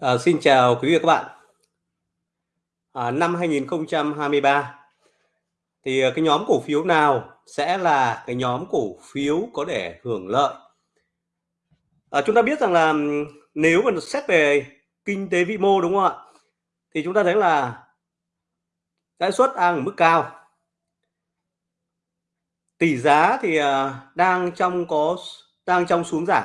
À, xin chào quý vị và các bạn. À, năm 2023 thì à, cái nhóm cổ phiếu nào sẽ là cái nhóm cổ phiếu có để hưởng lợi? À, chúng ta biết rằng là nếu mà xét về kinh tế vĩ mô đúng không ạ? Thì chúng ta thấy là lãi suất đang ở mức cao. Tỷ giá thì à, đang trong có đang trong xuống giảm.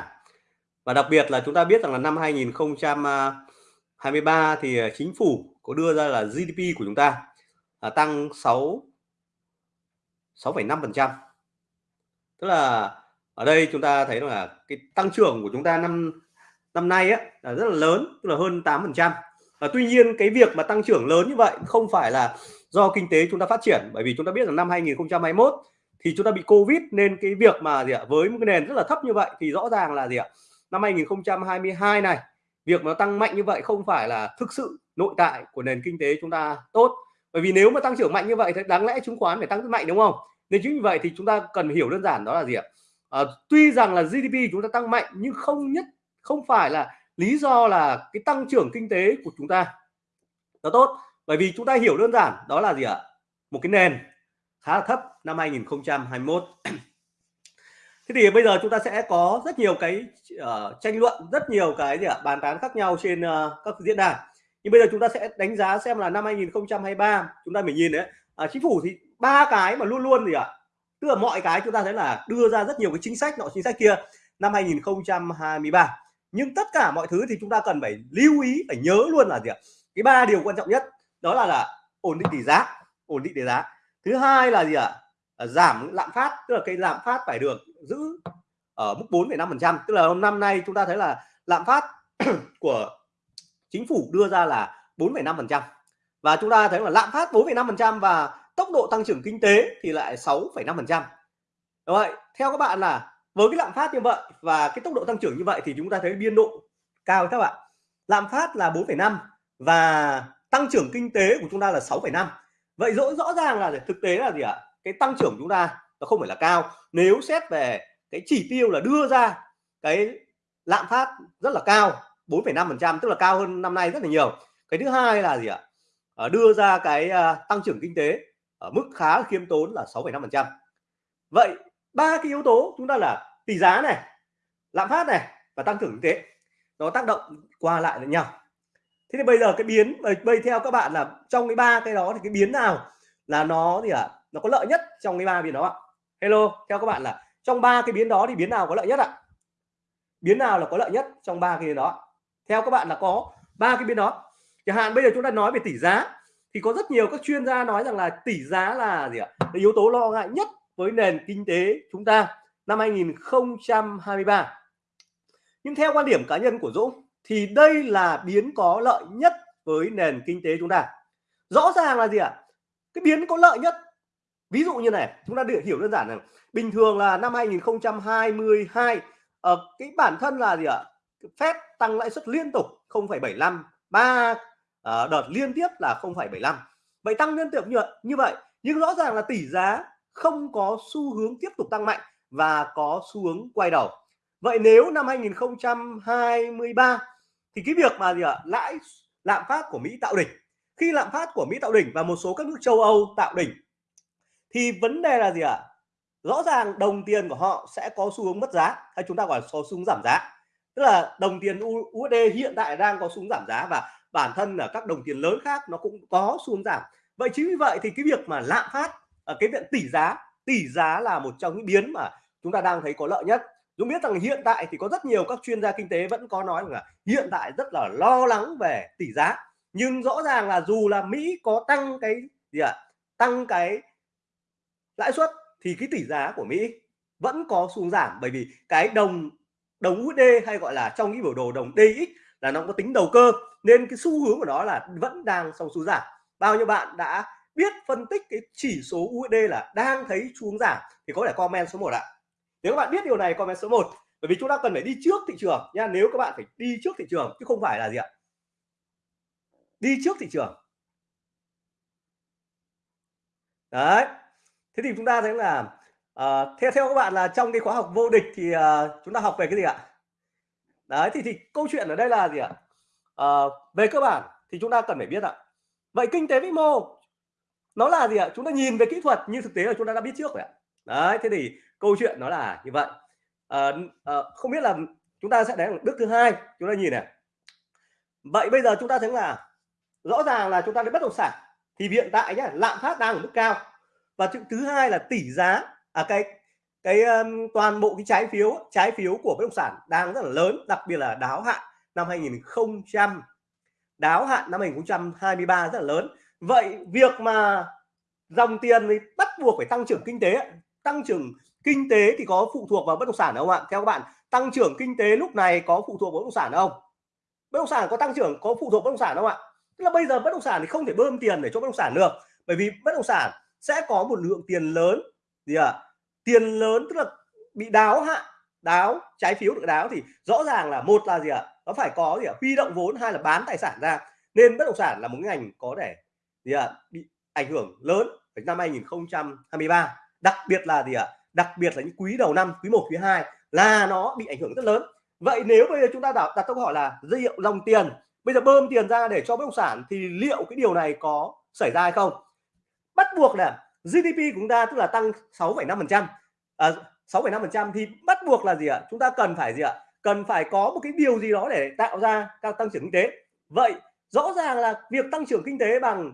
Và đặc biệt là chúng ta biết rằng là năm 2023 thì à, chính phủ có đưa ra là GDP của chúng ta là tăng 6 6,5%. Tức là ở đây chúng ta thấy là cái tăng trưởng của chúng ta năm năm nay á là rất là lớn, tức là hơn 8%. Và tuy nhiên cái việc mà tăng trưởng lớn như vậy không phải là do kinh tế chúng ta phát triển bởi vì chúng ta biết rằng năm 2021 thì chúng ta bị Covid nên cái việc mà gì ạ với một cái nền rất là thấp như vậy thì rõ ràng là gì ạ năm 2022 này việc nó tăng mạnh như vậy không phải là thực sự nội tại của nền kinh tế chúng ta tốt. Bởi vì nếu mà tăng trưởng mạnh như vậy thì đáng lẽ chứng khoán phải tăng rất mạnh đúng không? Nên chính vì vậy thì chúng ta cần hiểu đơn giản đó là gì ạ? À, tuy rằng là GDP chúng ta tăng mạnh nhưng không nhất không phải là lý do là cái tăng trưởng kinh tế của chúng ta nó tốt. Bởi vì chúng ta hiểu đơn giản đó là gì ạ? Một cái nền khá là thấp năm 2021 thế thì bây giờ chúng ta sẽ có rất nhiều cái uh, tranh luận rất nhiều cái gì ạ bàn tán khác nhau trên uh, các diễn đàn. Nhưng bây giờ chúng ta sẽ đánh giá xem là năm 2023 chúng ta mình nhìn đấy uh, chính phủ thì ba cái mà luôn luôn gì ạ tức là mọi cái chúng ta thấy là đưa ra rất nhiều cái chính sách nọ chính sách kia năm 2023 nhưng tất cả mọi thứ thì chúng ta cần phải lưu ý phải nhớ luôn là gì ạ cái ba điều quan trọng nhất đó là là ổn định tỷ giá ổn định tỷ giá. Thứ hai là gì ạ Ờ, giảm lạm phát tức là cái lạm phát phải được giữ ở mức 4,5% tức là năm nay chúng ta thấy là lạm phát của chính phủ đưa ra là 4,5% và chúng ta thấy là lạm phát 4,5% và tốc độ tăng trưởng kinh tế thì lại 6,5% vậy theo các bạn là với cái lạm phát như vậy và cái tốc độ tăng trưởng như vậy thì chúng ta thấy biên độ cao các bạn. Lạm phát là 4,5 và tăng trưởng kinh tế của chúng ta là 6,5 vậy rõ rõ ràng là thực tế là gì ạ? Cái tăng trưởng chúng ta nó không phải là cao. Nếu xét về cái chỉ tiêu là đưa ra cái lạm phát rất là cao 4,5% tức là cao hơn năm nay rất là nhiều. Cái thứ hai là gì ạ? À, đưa ra cái uh, tăng trưởng kinh tế ở mức khá khiêm tốn là 6,5% vậy ba cái yếu tố chúng ta là tỷ giá này lạm phát này và tăng trưởng kinh tế nó tác động qua lại với nhau. Thế thì bây giờ cái biến bây theo các bạn là trong cái ba cái đó thì cái biến nào là nó gì ạ? à, nó có lợi nhất trong cái ba biến đó ạ. Hello, theo các bạn là trong ba cái biến đó thì biến nào có lợi nhất ạ? Biến nào là có lợi nhất trong ba cái biến đó theo các bạn là có ba cái biến đó. Chẳng hạn bây giờ chúng ta nói về tỷ giá, thì có rất nhiều các chuyên gia nói rằng là tỷ giá là gì ạ? Là yếu tố lo ngại nhất với nền kinh tế chúng ta năm 2023 nhưng theo quan điểm cá nhân của Dũng, thì đây là biến có lợi nhất với nền kinh tế chúng ta. Rõ ràng là gì ạ? Cái biến có lợi nhất ví dụ như này chúng ta được hiểu đơn giản là bình thường là năm 2022 ở uh, cái bản thân là gì ạ? Phép tăng lãi suất liên tục 0,75 ba uh, đợt liên tiếp là 0,75 vậy tăng liên tục như như vậy nhưng rõ ràng là tỷ giá không có xu hướng tiếp tục tăng mạnh và có xu hướng quay đầu. Vậy nếu năm 2023 thì cái việc mà gì ạ? Lãi lạm phát của Mỹ tạo đỉnh. Khi lạm phát của Mỹ tạo đỉnh và một số các nước châu Âu tạo đỉnh thì vấn đề là gì ạ? Rõ ràng đồng tiền của họ sẽ có xu hướng mất giá hay chúng ta gọi là xu hướng giảm giá. Tức là đồng tiền USD hiện tại đang có xu hướng giảm giá và bản thân là các đồng tiền lớn khác nó cũng có xu hướng giảm. Vậy chính vì vậy thì cái việc mà lạm phát ở cái viện tỷ giá tỷ giá là một trong những biến mà chúng ta đang thấy có lợi nhất. Dũng biết rằng hiện tại thì có rất nhiều các chuyên gia kinh tế vẫn có nói là hiện tại rất là lo lắng về tỷ giá. Nhưng rõ ràng là dù là Mỹ có tăng cái gì ạ? À, tăng cái lãi suất thì cái tỷ giá của Mỹ vẫn có xuống giảm, bởi vì cái đồng đồng USD hay gọi là trong cái biểu đồ đồng DX là nó có tính đầu cơ, nên cái xu hướng của nó là vẫn đang trong xu giảm. Bao nhiêu bạn đã biết phân tích cái chỉ số USD là đang thấy xuống giảm thì có thể comment số 1 ạ. Nếu các bạn biết điều này, comment số 1 bởi vì chúng ta cần phải đi trước thị trường nha, nếu các bạn phải đi trước thị trường chứ không phải là gì ạ? Đi trước thị trường. Đấy thế thì chúng ta thấy là uh, theo theo các bạn là trong cái khóa học vô địch thì uh, chúng ta học về cái gì ạ? Đấy thì thì câu chuyện ở đây là gì ạ? Uh, về cơ bản thì chúng ta cần phải biết ạ. Vậy kinh tế vĩ mô nó là gì ạ? Chúng ta nhìn về kỹ thuật như thực tế là chúng ta đã biết trước rồi ạ. Đấy thế thì câu chuyện nó là như vậy. Uh, uh, không biết là chúng ta sẽ đến bước thứ hai chúng ta nhìn này. Vậy bây giờ chúng ta thấy là rõ ràng là chúng ta đến bất động sản thì hiện tại nhá lạm phát đang ở mức cao và thứ hai là tỷ giá. À cái cái um, toàn bộ cái trái phiếu trái phiếu của bất động sản đang rất là lớn đặc biệt là đáo hạn năm 2000 đáo hạn năm 2023 rất là lớn. Vậy việc mà dòng tiền thì bắt buộc phải tăng trưởng kinh tế tăng trưởng kinh tế thì có phụ thuộc vào bất động sản không ạ? Theo các bạn tăng trưởng kinh tế lúc này có phụ thuộc vào bất động sản không? Bất động sản có tăng trưởng có phụ thuộc bất động sản không ạ? Tức là bây giờ bất động sản thì không thể bơm tiền để cho bất động sản được. Bởi vì bất động sản sẽ có một lượng tiền lớn gì à? tiền lớn tức là bị đáo hạn đáo trái phiếu được đáo thì rõ ràng là một là gì ạ à? nó phải có gì ạ à? huy động vốn hay là bán tài sản ra nên bất động sản là một ngành có thể gì ạ à? bị ảnh hưởng lớn vào năm 2023 đặc biệt là gì ạ à? đặc biệt là những quý đầu năm quý 1 quý 2 là nó bị ảnh hưởng rất lớn vậy nếu bây giờ chúng ta đặt, đặt câu hỏi là liệu dòng tiền bây giờ bơm tiền ra để cho bất động sản thì liệu cái điều này có xảy ra hay không bắt buộc là GDP của chúng ta tức là tăng 6,5% à, 6,5% thì bắt buộc là gì ạ? Chúng ta cần phải gì ạ? Cần phải có một cái điều gì đó để tạo ra các tăng trưởng kinh tế. Vậy rõ ràng là việc tăng trưởng kinh tế bằng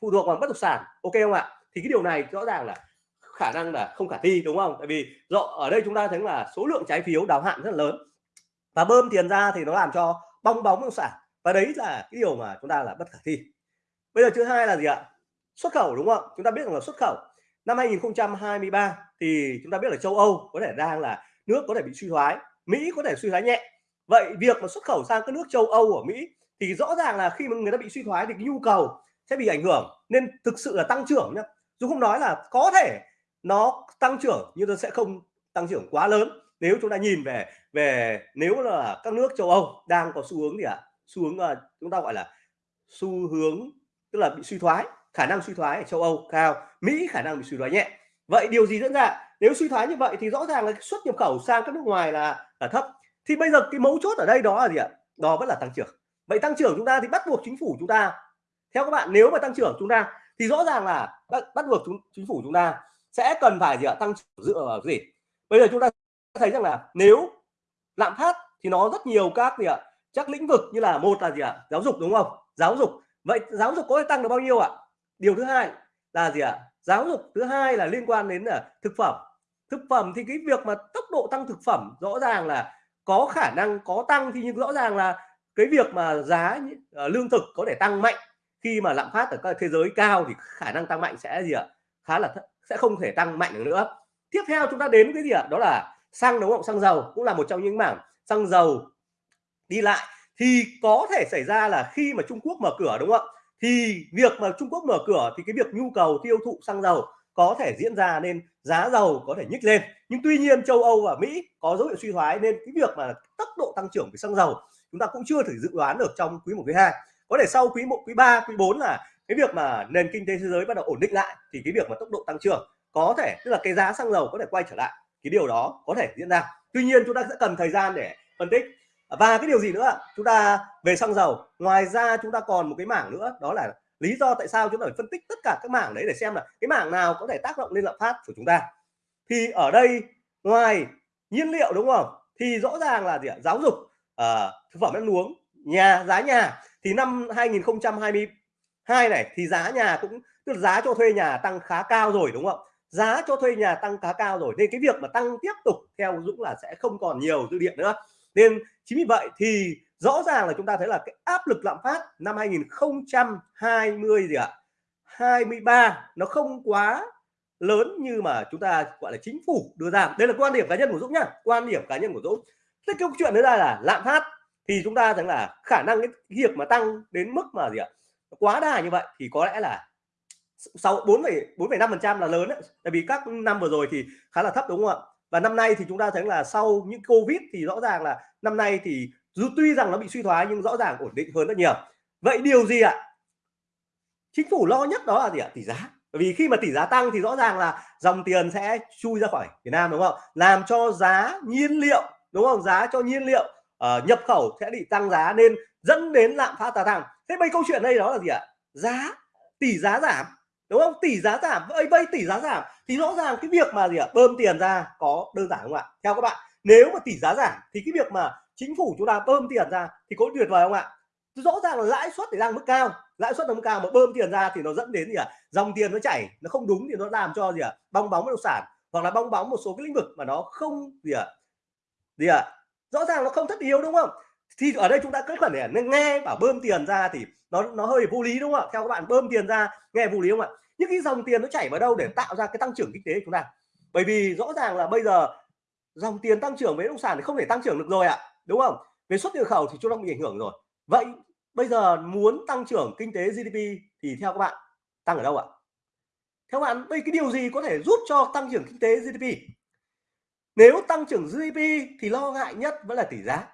phụ thuộc vào bất động sản ok không ạ? Thì cái điều này rõ ràng là khả năng là không khả thi đúng không? Tại vì rõ ở đây chúng ta thấy là số lượng trái phiếu đáo hạn rất là lớn. Và bơm tiền ra thì nó làm cho bong bóng bất động sản. Và đấy là cái điều mà chúng ta là bất khả thi. Bây giờ thứ hai là gì ạ? Xuất khẩu đúng không? Chúng ta biết rằng là xuất khẩu. Năm 2023 thì chúng ta biết là châu Âu có thể đang là nước có thể bị suy thoái Mỹ có thể suy thoái nhẹ. Vậy việc mà xuất khẩu sang các nước châu Âu ở Mỹ thì rõ ràng là khi mà người ta bị suy thoái thì cái nhu cầu sẽ bị ảnh hưởng nên thực sự là tăng trưởng nhá. Dù không nói là có thể nó tăng trưởng nhưng nó sẽ không tăng trưởng quá lớn. Nếu chúng ta nhìn về về nếu là các nước châu Âu đang có xu hướng gì ạ? À? xu hướng uh, chúng ta gọi là xu hướng tức là bị suy thoái khả năng suy thoái ở châu Âu cao. Mỹ khả năng bị suy thoái nhẹ. Vậy điều gì diễn ra? Nếu suy thoái như vậy thì rõ ràng là xuất nhập khẩu sang các nước ngoài là là thấp. Thì bây giờ cái mấu chốt ở đây đó là gì ạ? Đó vẫn là tăng trưởng. Vậy tăng trưởng chúng ta thì bắt buộc chính phủ chúng ta theo các bạn nếu mà tăng trưởng chúng ta thì rõ ràng là bắt, bắt buộc chúng, chính phủ chúng ta sẽ cần phải gì ạ? Tăng trưởng dựa vào gì? Bây giờ chúng ta thấy rằng là nếu lạm phát thì nó rất nhiều các gì ạ? Chắc lĩnh vực như là một là gì ạ? Giáo dục đúng không? Giáo dục. Vậy giáo dục có thể tăng được bao nhiêu ạ? Điều thứ hai là gì ạ? Giáo dục thứ hai là liên quan đến là thực phẩm. Thực phẩm thì cái việc mà tốc độ tăng thực phẩm rõ ràng là có khả năng có tăng thì nhưng rõ ràng là cái việc mà giá uh, lương thực có thể tăng mạnh. Khi mà lạm phát ở các thế giới cao thì khả năng tăng mạnh sẽ gì ạ? Khá là sẽ không thể tăng mạnh được nữa. Tiếp theo chúng ta đến cái gì ạ? Đó là xăng đúng không xăng dầu cũng là một trong những mảng xăng dầu đi lại. Thì có thể xảy ra là khi mà Trung Quốc mở cửa đúng không ạ? Thì việc mà Trung Quốc mở cửa thì cái việc nhu cầu tiêu thụ xăng dầu có thể diễn ra nên giá dầu có thể nhích lên. Nhưng tuy nhiên châu Âu và Mỹ có dấu hiệu suy thoái nên cái việc mà tốc độ tăng trưởng về xăng dầu chúng ta cũng chưa thể dự đoán được trong quý một, quý 2 có thể sau quý 1 quý 3 quý 4 là cái việc mà nền kinh tế thế giới bắt đầu ổn định lại thì cái việc mà tốc độ tăng trưởng có thể, tức là cái giá xăng dầu có thể quay trở lại. Cái điều đó có thể diễn ra. Tuy nhiên chúng ta sẽ cần thời gian để phân tích và cái điều gì nữa chúng ta về xăng dầu. Ngoài ra chúng ta còn một cái mảng nữa đó là lý do tại sao chúng ta phải phân tích tất cả các mảng đấy để xem là cái mảng nào có thể tác động lên lạm phát của chúng ta. Thì ở đây ngoài nhiên liệu đúng không? Thì rõ ràng là gì ạ? Giáo dục uh, thực phẩm ăn uống nhà giá nhà. Thì năm 2022 này thì giá nhà cũng tức là giá cho thuê nhà tăng khá cao rồi đúng không? Giá cho thuê nhà tăng khá cao rồi nên cái việc mà tăng tiếp tục theo Dũng là sẽ không còn nhiều dư địa nữa nên chính vì vậy thì rõ ràng là chúng ta thấy là cái áp lực lạm phát năm 2020 gì ạ 23 nó không quá lớn như mà chúng ta gọi là chính phủ đưa ra. Đây là quan điểm cá nhân của Dũng nhá quan điểm cá nhân của Dũng. Thế câu chuyện nữa là lạm phát thì chúng ta thấy là khả năng cái việc mà tăng đến mức mà gì ạ quá đà như vậy thì có lẽ là sau 4 4,5 phần trăm là lớn đấy. Tại vì các năm vừa rồi thì khá là thấp đúng không ạ? Và năm nay thì chúng ta thấy là sau những covid thì rõ ràng là năm nay thì dù tuy rằng nó bị suy thoái nhưng rõ ràng ổn định hơn rất nhiều. Vậy điều gì ạ? Chính phủ lo nhất đó là gì ạ? Tỷ giá. Bởi vì khi mà tỷ giá tăng thì rõ ràng là dòng tiền sẽ chui ra khỏi Việt Nam đúng không? Làm cho giá nhiên liệu đúng không? Giá cho nhiên liệu uh, nhập khẩu sẽ bị tăng giá nên dẫn đến lạm phát gia tăng. Thế bây câu chuyện đây đó là gì ạ? Giá tỷ giá giảm đúng không? Tỷ giá giảm vậy vây tỷ giá giảm. Thì rõ ràng cái việc mà gì ạ? Bơm tiền ra có đơn giản không ạ? Theo các bạn, nếu mà tỷ giá giảm thì cái việc mà chính phủ chúng ta bơm tiền ra thì có tuyệt vời không ạ? Rõ ràng là lãi suất thì đang mức cao. Lãi suất mức cao mà bơm tiền ra thì nó dẫn đến gì ạ? Dòng tiền nó chảy, nó không đúng thì nó làm cho gì ạ? Bong bóng bất động sản hoặc là bong bóng một số cái lĩnh vực mà nó không gì ạ? Gì ạ? Rõ ràng nó không thất yếu, đúng không? Thì ở đây chúng ta kết cần để nghe bảo bơm tiền ra thì nó nó hơi vô lý đúng không ạ? Theo các bạn, bơm tiền ra, nghe vô lý không ạ? Những cái dòng tiền nó chảy vào đâu để tạo ra cái tăng trưởng kinh tế của chúng ta? Bởi vì rõ ràng là bây giờ dòng tiền tăng trưởng với bất động sản thì không thể tăng trưởng được rồi ạ, đúng không? Về xuất nhập khẩu thì chúng ta bị ảnh hưởng rồi. Vậy bây giờ muốn tăng trưởng kinh tế GDP thì theo các bạn, tăng ở đâu ạ? Theo bạn đây cái điều gì có thể giúp cho tăng trưởng kinh tế GDP nếu tăng trưởng GDP thì lo ngại nhất vẫn là tỷ giá,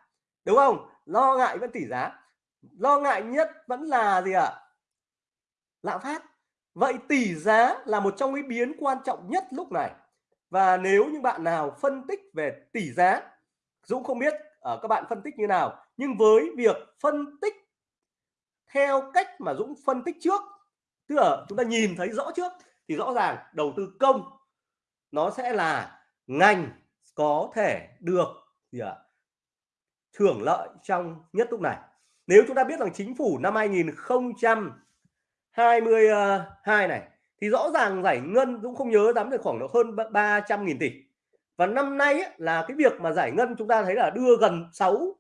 đúng không? Lo ngại vẫn tỷ giá. Lo ngại nhất vẫn là gì ạ? Lạm phát. Vậy tỷ giá là một trong những biến quan trọng nhất lúc này. Và nếu như bạn nào phân tích về tỷ giá, Dũng không biết ở các bạn phân tích như nào, nhưng với việc phân tích theo cách mà Dũng phân tích trước, tức là chúng ta nhìn thấy rõ trước, thì rõ ràng đầu tư công nó sẽ là ngành có thể được gì ạ? Thưởng lợi trong nhất lúc này. Nếu chúng ta biết rằng chính phủ năm 2022 này thì rõ ràng giải ngân cũng không nhớ lắm được khoảng độ hơn 300.000 tỷ. Và năm nay ấy, là cái việc mà giải ngân chúng ta thấy là đưa gần 6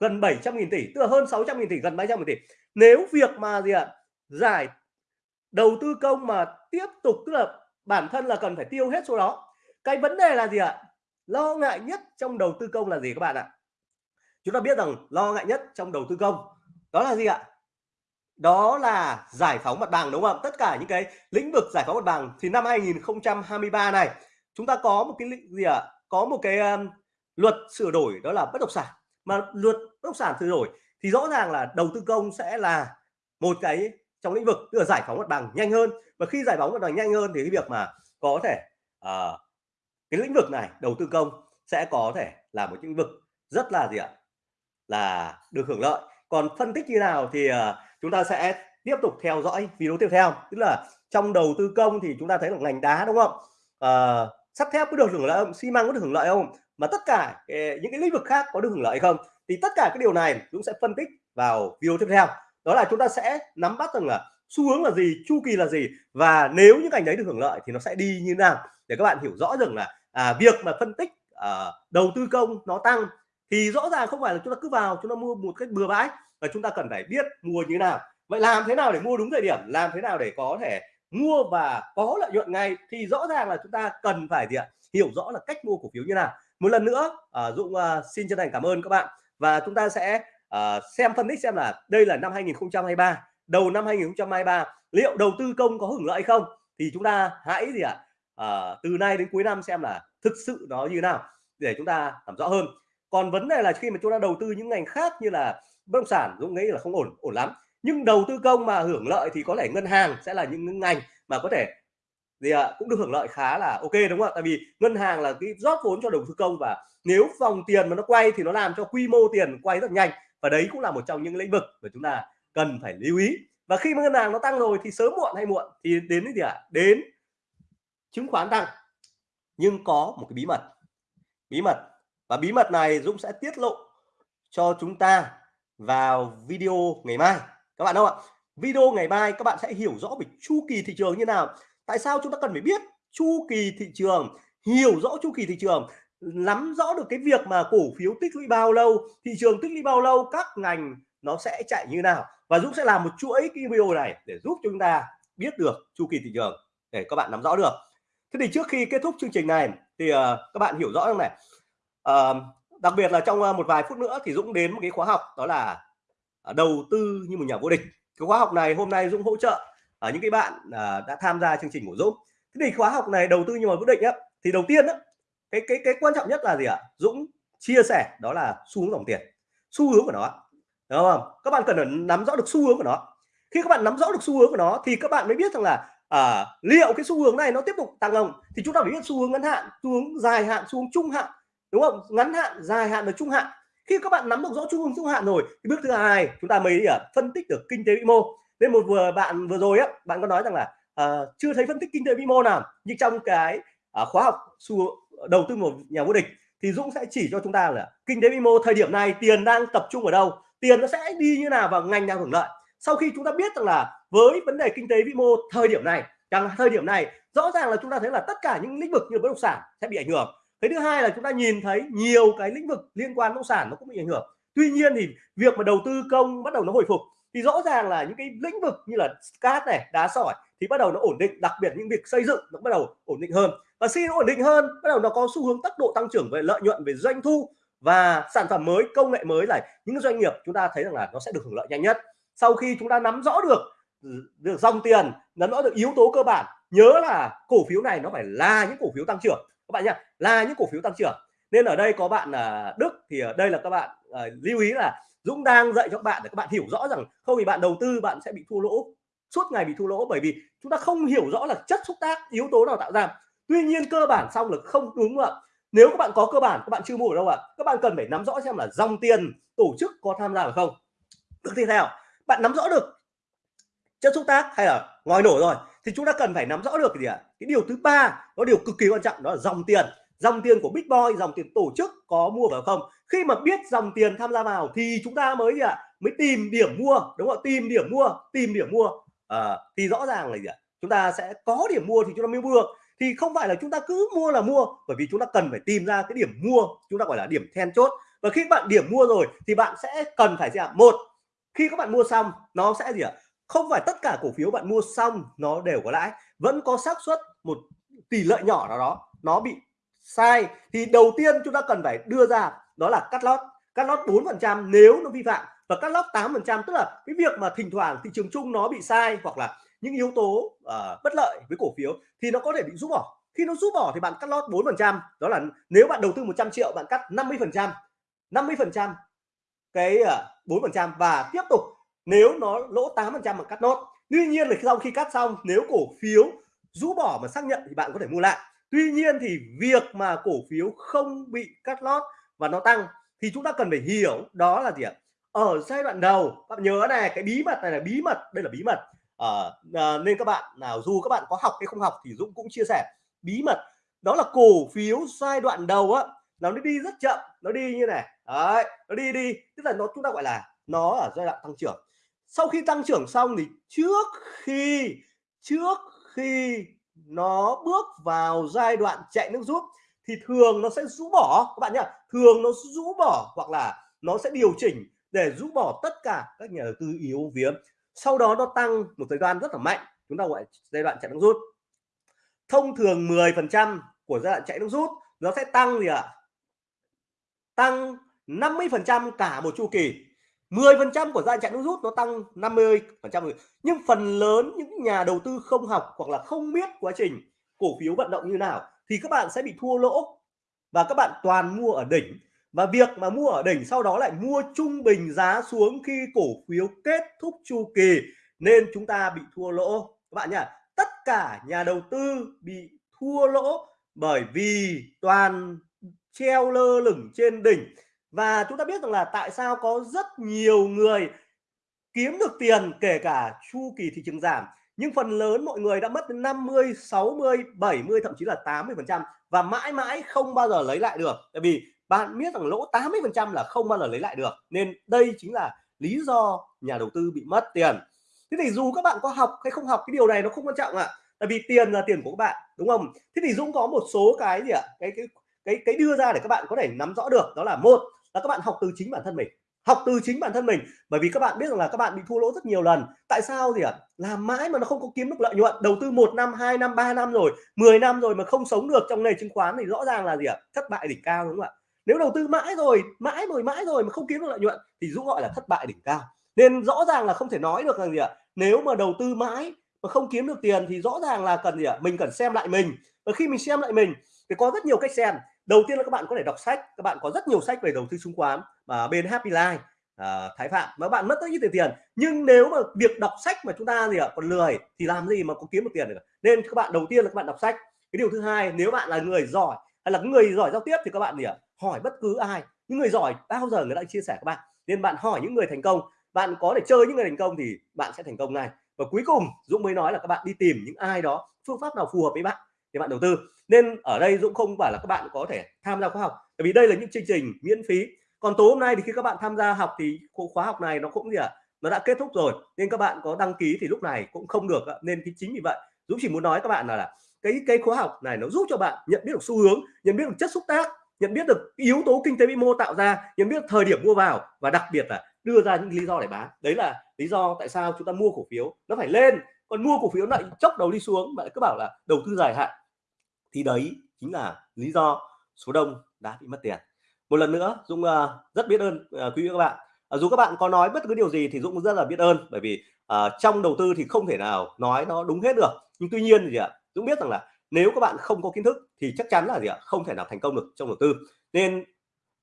gần 700.000 tỷ tức là hơn 600.000 tỷ gần 700.000 tỷ. Nếu việc mà gì ạ giải đầu tư công mà tiếp tục tức là bản thân là cần phải tiêu hết số đó cái vấn đề là gì ạ? Lo ngại nhất trong đầu tư công là gì các bạn ạ? Chúng ta biết rằng lo ngại nhất trong đầu tư công đó là gì ạ? Đó là giải phóng mặt bằng đúng không tất cả những cái lĩnh vực giải phóng mặt bằng thì năm 2023 này chúng ta có một cái gì ạ? Có một cái um, luật sửa đổi đó là bất động sản. Mà luật bất động sản sửa đổi thì rõ ràng là đầu tư công sẽ là một cái trong lĩnh vực tức là giải phóng mặt bằng nhanh hơn. Và khi giải phóng mặt bằng nhanh hơn thì cái việc mà có thể uh, cái lĩnh vực này đầu tư công sẽ có thể là một lĩnh vực rất là gì ạ? Là được hưởng lợi. Còn phân tích như nào thì ờ, chúng ta sẽ tiếp tục theo dõi video tiếp theo. Tức là trong đầu tư công thì chúng ta thấy là ngành đá đúng không? À, sắt thép có được hưởng lợi không? Xi măng có được hưởng lợi không? Mà tất cả ờ, những cái lĩnh vực khác có được hưởng lợi không? Thì tất cả cái điều này chúng sẽ phân tích vào video tiếp theo. Đó là chúng ta sẽ nắm bắt rằng là xu hướng là gì chu kỳ là gì và nếu những ngành đấy được hưởng lợi thì nó sẽ đi như nào. Để các bạn hiểu rõ rằng là à, việc mà phân tích à, đầu tư công nó tăng thì rõ ràng không phải là chúng ta cứ vào chúng ta mua một cách bừa bãi và chúng ta cần phải biết mua như thế nào. Vậy làm thế nào để mua đúng thời điểm? Làm thế nào để có thể mua và có lợi nhuận ngay? Thì rõ ràng là chúng ta cần phải gì ạ? Hiểu rõ là cách mua cổ phiếu như nào. Một lần nữa uh, Dũng uh, xin chân thành cảm ơn các bạn. Và chúng ta sẽ uh, xem phân tích xem là đây là năm 2023 đầu năm 2023 liệu đầu tư công có hưởng lợi không? Thì chúng ta hãy gì ạ? À, từ nay đến cuối năm xem là thực sự nó như thế nào để chúng ta làm rõ hơn còn vấn đề là khi mà chúng ta đầu tư những ngành khác như là bất động sản, Dũng nghĩ là không ổn ổn lắm. Nhưng đầu tư công mà hưởng lợi thì có thể ngân hàng sẽ là những ngành mà có thể gì ạ, cũng được hưởng lợi khá là ok, đúng không ạ? Tại vì ngân hàng là cái rót vốn cho đầu tư công và nếu dòng tiền mà nó quay thì nó làm cho quy mô tiền quay rất nhanh. Và đấy cũng là một trong những lĩnh vực mà chúng ta cần phải lưu ý. Và khi mà ngân hàng nó tăng rồi thì sớm muộn hay muộn thì đến cái gì ạ? Đến chứng khoán tăng. Nhưng có một cái bí mật. Bí mật và bí mật này Dũng sẽ tiết lộ cho chúng ta vào video ngày mai. Các bạn đâu ạ? Video ngày mai các bạn sẽ hiểu rõ về chu kỳ thị trường như nào. Tại sao chúng ta cần phải biết chu kỳ thị trường hiểu rõ chu kỳ thị trường nắm rõ được cái việc mà cổ phiếu tích lũy bao lâu thị trường tích lũy bao lâu các ngành nó sẽ chạy như nào? Và Dũng sẽ làm một chuỗi cái video này để giúp chúng ta biết được chu kỳ thị trường để các bạn nắm rõ được. Thế thì trước khi kết thúc chương trình này thì uh, các bạn hiểu rõ không này? Đặc biệt là trong ờ, một vài phút nữa thì Dũng đến một cái khóa học đó là à, đầu tư như một nhà vô địch. Cái khóa học này hôm nay Dũng hỗ trợ ở những cái bạn à, đã tham gia chương trình của Dũng. Thế thì khóa học này đầu tư như một vô địch á thì đầu tiên á cái cái cái quan trọng nhất là gì ạ? Dũng chia sẻ đó là xu hướng dòng tiền xu hướng của nó đúng không? Các bạn cần nắm rõ được xu hướng của nó. Khi các bạn nắm rõ được xu hướng của nó thì các bạn mới biết rằng là à, liệu cái xu hướng này nó tiếp tục tăng không? Thì chúng ta phải biết xu hướng ngắn hạn xu hướng dài hạn xu hướng trung hạn đúng không? Ngắn hạn dài hạn và trung hạn. Khi các bạn nắm được rõ trung hướng trung hạn rồi thì bước thứ hai chúng ta mới à, phân tích được kinh tế vĩ mô. Nên một vừa bạn vừa rồi á bạn có nói rằng là à, chưa thấy phân tích kinh tế vĩ mô nào nhưng trong cái à, khóa học xu đầu tư một nhà vô địch thì Dũng sẽ chỉ cho chúng ta là kinh tế vĩ mô thời điểm này tiền đang tập trung ở đâu tiền nó sẽ đi như nào và ngành nào hưởng lợi. Sau khi chúng ta biết rằng là với vấn đề kinh tế vĩ mô thời điểm này rằng thời điểm này rõ ràng là chúng ta thấy là tất cả những lĩnh vực như bất động sản sẽ bị ảnh hưởng cái thứ hai là chúng ta nhìn thấy nhiều cái lĩnh vực liên quan bất động sản nó cũng bị ảnh hưởng. Tuy nhiên thì việc mà đầu tư công bắt đầu nó hồi phục thì rõ ràng là những cái lĩnh vực như là cát này, đá sỏi thì bắt đầu nó ổn định, đặc biệt những việc xây dựng nó bắt đầu ổn định hơn. Và khi nó ổn định hơn, bắt đầu nó có xu hướng tốc độ tăng trưởng về lợi nhuận, về doanh thu và sản phẩm mới, công nghệ mới là những doanh nghiệp chúng ta thấy rằng là nó sẽ được hưởng lợi nhanh nhất. Sau khi chúng ta nắm rõ được được dòng tiền, nắm rõ được yếu tố cơ bản, nhớ là cổ phiếu này nó phải là những cổ phiếu tăng trưởng các bạn nhá là những cổ phiếu tăng trưởng. Nên ở đây có bạn là Đức thì ở đây là các bạn à, lưu ý là Dũng đang dạy cho các bạn để các bạn hiểu rõ rằng không thì bạn đầu tư bạn sẽ bị thua lỗ suốt ngày bị thua lỗ. Bởi vì chúng ta không hiểu rõ là chất xúc tác yếu tố nào tạo ra. Tuy nhiên cơ bản xong là không đúng ạ. Nếu các bạn có cơ bản các bạn chưa mua ở đâu ạ các bạn cần phải nắm rõ xem là dòng tiền tổ chức có tham gia hay không. Được tiếp theo bạn nắm rõ được chất xúc tác hay là ngòi nổ rồi thì chúng ta cần phải nắm rõ được cái gì ạ? Cái điều thứ ba có điều cực kỳ quan trọng đó là dòng tiền. Dòng tiền của big boy dòng tiền tổ chức có mua vào không? Khi mà biết dòng tiền tham gia vào thì chúng ta mới gì ạ? Mới tìm điểm mua đúng không tìm điểm mua tìm điểm mua. À, thì rõ ràng là gì ạ? Chúng ta sẽ có điểm mua thì chúng ta mới mua được. Thì không phải là chúng ta cứ mua là mua bởi vì chúng ta cần phải tìm ra cái điểm mua chúng ta gọi là điểm then chốt. Và khi bạn điểm mua rồi thì bạn sẽ cần phải gì ạ? Một khi các bạn mua xong nó sẽ gì ạ? Không phải tất cả cổ phiếu bạn mua xong nó đều có lãi vẫn có xác suất một tỷ lệ nhỏ nào đó nó bị sai. Thì đầu tiên chúng ta cần phải đưa ra đó là cắt lót cắt lót 4 phần trăm nếu nó vi phạm và cắt lót 8 phần trăm tức là cái việc mà thỉnh thoảng thị trường chung nó bị sai hoặc là những yếu tố uh, bất lợi với cổ phiếu thì nó có thể bị rút bỏ. Khi nó rút bỏ thì bạn cắt lót 4 phần trăm đó là nếu bạn đầu tư 100 triệu bạn cắt 50 phần trăm 50 phần trăm cái uh, bốn phần trăm và tiếp tục nếu nó lỗ 8 phần trăm mà cắt nốt. Tuy nhiên là sau khi cắt xong nếu cổ phiếu rũ bỏ mà xác nhận thì bạn có thể mua lại. Tuy nhiên thì việc mà cổ phiếu không bị cắt lót và nó tăng thì chúng ta cần phải hiểu đó là gì ạ? Ở giai đoạn đầu bạn nhớ này cái bí mật này là bí mật đây là bí mật. À, à, nên các bạn nào dù các bạn có học hay không học thì Dũng cũng chia sẻ. Bí mật đó là cổ phiếu giai đoạn đầu á nó đi rất chậm nó đi như này. Đấy nó đi đi. Tức là nó chúng ta gọi là nó ở giai đoạn tăng trưởng sau khi tăng trưởng xong thì trước khi trước khi nó bước vào giai đoạn chạy nước rút thì thường nó sẽ rũ bỏ. Các bạn nhá, thường nó rũ bỏ hoặc là nó sẽ điều chỉnh để rũ bỏ tất cả các nhà đầu tư yếu vía. Sau đó nó tăng một thời gian rất là mạnh, chúng ta gọi giai đoạn chạy nước rút. Thông thường 10 phần trăm của giai đoạn chạy nước rút nó sẽ tăng gì ạ? À? tăng 50 phần trăm cả một chu kỳ. 10% của giai đoạn chạy nước rút nó tăng 50 phần trăm. Nhưng phần lớn những nhà đầu tư không học hoặc là không biết quá trình cổ phiếu vận động như nào thì các bạn sẽ bị thua lỗ và các bạn toàn mua ở đỉnh. Và việc mà mua ở đỉnh sau đó lại mua trung bình giá xuống khi cổ phiếu kết thúc chu kỳ nên chúng ta bị thua lỗ. Các bạn nhá, tất cả nhà đầu tư bị thua lỗ bởi vì toàn treo lơ lửng trên đỉnh và chúng ta biết rằng là tại sao có rất nhiều người kiếm được tiền kể cả chu kỳ thị trường giảm, nhưng phần lớn mọi người đã mất đến 50 60 70 thậm chí là 80 phần trăm và mãi mãi không bao giờ lấy lại được tại vì bạn biết rằng lỗ 80 phần trăm là không bao giờ lấy lại được, nên đây chính là lý do nhà đầu tư bị mất tiền thế thì dù các bạn có học hay không học, cái điều này nó không quan trọng ạ à. tại vì tiền là tiền của các bạn, đúng không thế thì Dũng có một số cái gì ạ à? cái cái cái cái đưa ra để các bạn có thể nắm rõ được, đó là một là các bạn học từ chính bản thân mình, học từ chính bản thân mình bởi vì các bạn biết rằng là các bạn bị thua lỗ rất nhiều lần tại sao gì ạ à? làm mãi mà nó không có kiếm được lợi nhuận đầu tư một năm, hai năm, ba năm rồi 10 năm rồi mà không sống được trong nền chứng khoán thì rõ ràng là gì ạ à? thất bại đỉnh cao, đúng không ạ nếu đầu tư mãi rồi mãi rồi mãi rồi mà không kiếm được lợi nhuận thì dũng gọi là thất bại đỉnh cao nên rõ ràng là không thể nói được rằng gì ạ à? nếu mà đầu tư mãi mà không kiếm được tiền thì rõ ràng là cần gì ạ à? mình cần xem lại mình và khi mình xem lại mình thì có rất nhiều cách xem đầu tiên là các bạn có thể đọc sách các bạn có rất nhiều sách về đầu tư chứng khoán mà bên Happy Life à, Thái Phạm mà bạn mất rất ít tiền nhưng nếu mà việc đọc sách mà chúng ta gì ạ còn lười thì làm gì mà có kiếm được tiền được nên các bạn đầu tiên là các bạn đọc sách. Cái điều thứ hai nếu bạn là người giỏi hay là người giỏi giao tiếp thì các bạn gì ạ hỏi bất cứ ai. Những người giỏi bao giờ người ta chia sẻ các bạn? Nên bạn hỏi những người thành công. Bạn có thể chơi những người thành công thì bạn sẽ thành công ngay. và cuối cùng Dũng mới nói là các bạn đi tìm những ai đó phương pháp nào phù hợp với bạn thì bạn đầu tư. Nên ở đây Dũng không phải là các bạn có thể tham gia khóa học bởi vì đây là những chương trình miễn phí. Còn tối hôm nay thì khi các bạn tham gia học thì khóa học này nó cũng gì ạ? À? nó đã kết thúc rồi nên các bạn có đăng ký thì lúc này cũng không được nên chính vì vậy Dũng chỉ muốn nói các bạn là, là cái cái khóa học này nó giúp cho bạn nhận biết được xu hướng nhận biết được chất xúc tác nhận biết được yếu tố kinh tế vĩ mô tạo ra nhận biết thời điểm mua vào và đặc biệt là đưa ra những lý do để bán. Đấy là lý do tại sao chúng ta mua cổ phiếu nó phải lên còn mua cổ phiếu lại chốc đầu đi xuống mà cứ bảo là đầu tư dài hạn. Thì đấy chính là lý do số đông đã bị mất tiền. Một lần nữa Dũng uh, rất biết ơn uh, quý vị các bạn. Uh, dù các bạn có nói bất cứ điều gì thì Dũng cũng rất là biết ơn bởi vì uh, trong đầu tư thì không thể nào nói nó đúng hết được. Nhưng tuy nhiên thì ạ Dũng biết rằng là nếu các bạn không có kiến thức thì chắc chắn là gì ạ không thể nào thành công được trong đầu tư. Nên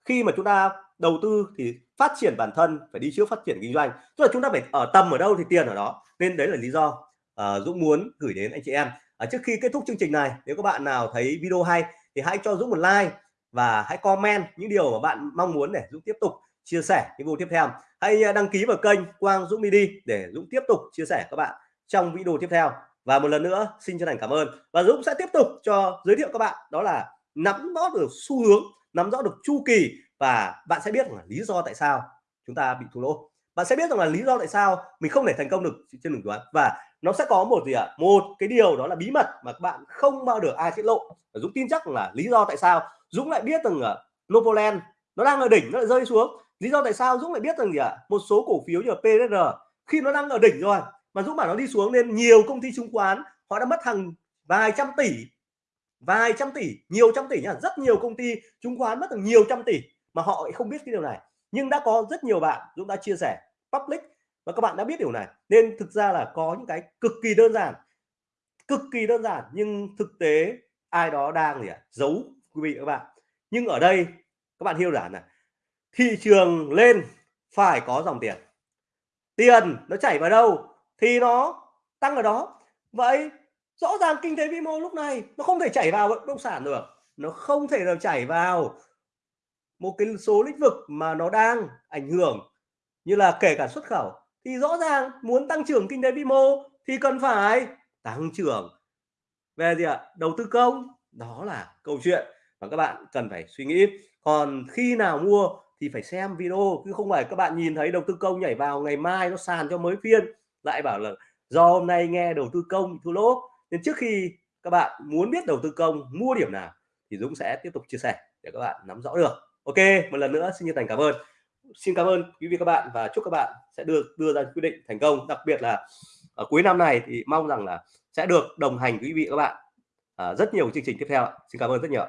khi mà chúng ta đầu tư thì phát triển bản thân phải đi trước phát triển kinh doanh. Tức là chúng ta phải ở tầm ở đâu thì tiền ở đó. Nên đấy là lý do uh, Dũng muốn gửi đến anh chị em. Uh, trước khi kết thúc chương trình này nếu các bạn nào thấy video hay thì hãy cho Dũng một like và hãy comment những điều mà bạn mong muốn để Dũng tiếp tục chia sẻ những video tiếp theo. Hãy ờ, đăng ký vào kênh Quang Dũng Mini để Dũng tiếp tục chia sẻ các bạn trong video tiếp theo. Và một lần nữa xin chân thành cảm ơn. Và Dũng sẽ tiếp tục cho giới thiệu các bạn đó là nắm rõ được xu hướng nắm rõ được chu kỳ và bạn sẽ biết là lý do tại sao chúng ta bị thua lỗ. Bạn sẽ biết rằng là lý do tại sao mình không thể thành công được trên đường toán và nó sẽ có một gì ạ à? một cái điều đó là bí mật mà các bạn không bao được ai tiết lộ và Dũng tin chắc là lý do tại sao Dũng lại biết rằng là Novoland nó đang ở đỉnh, nó lại rơi xuống lý do tại sao Dũng lại biết rằng gì ạ à? một số cổ phiếu như là khi nó đang ở đỉnh rồi mà Dũng bảo nó đi xuống nên nhiều công ty chứng khoán họ đã mất hàng vài trăm tỷ, vài trăm tỷ, nhiều trăm tỷ nhá, rất nhiều công ty chứng khoán mất được nhiều trăm tỷ mà họ lại không biết cái điều này nhưng đã có rất nhiều bạn Dũng đã chia sẻ public và các bạn đã biết điều này. Nên thực ra là có những cái cực kỳ đơn giản. Cực kỳ đơn giản, nhưng thực tế ai đó đang gì ạ? Giấu, quý vị các bạn. Nhưng ở đây, các bạn hiểu rõ là thị trường lên, phải có dòng tiền. Tiền nó chảy vào đâu thì nó tăng ở đó. Vậy rõ ràng kinh tế vĩ mô lúc này nó không thể chảy vào bất động sản được. Nó không thể nào chảy vào một cái số lĩnh vực mà nó đang ảnh hưởng, như là kể cả xuất khẩu thì rõ ràng muốn tăng trưởng kinh tế vĩ mô thì cần phải tăng trưởng. Về gì ạ? Đầu tư công. Đó là câu chuyện và các bạn cần phải suy nghĩ. Còn khi nào mua thì phải xem video, chứ không phải các bạn nhìn thấy đầu tư công nhảy vào ngày mai nó sàn cho mới phiên, lại bảo là do hôm nay nghe đầu tư công thua lỗ. Nên trước khi các bạn muốn biết đầu tư công, mua điểm nào thì Dũng sẽ tiếp tục chia sẻ để các bạn nắm rõ được. Ok, một lần nữa, xin chân thành cảm ơn xin cảm ơn quý vị các bạn và chúc các bạn sẽ được đưa ra quyết định thành công. Đặc biệt là ở cuối năm này thì mong rằng là sẽ được đồng hành quý vị các bạn à, rất nhiều chương trình tiếp theo xin cảm ơn rất nhiều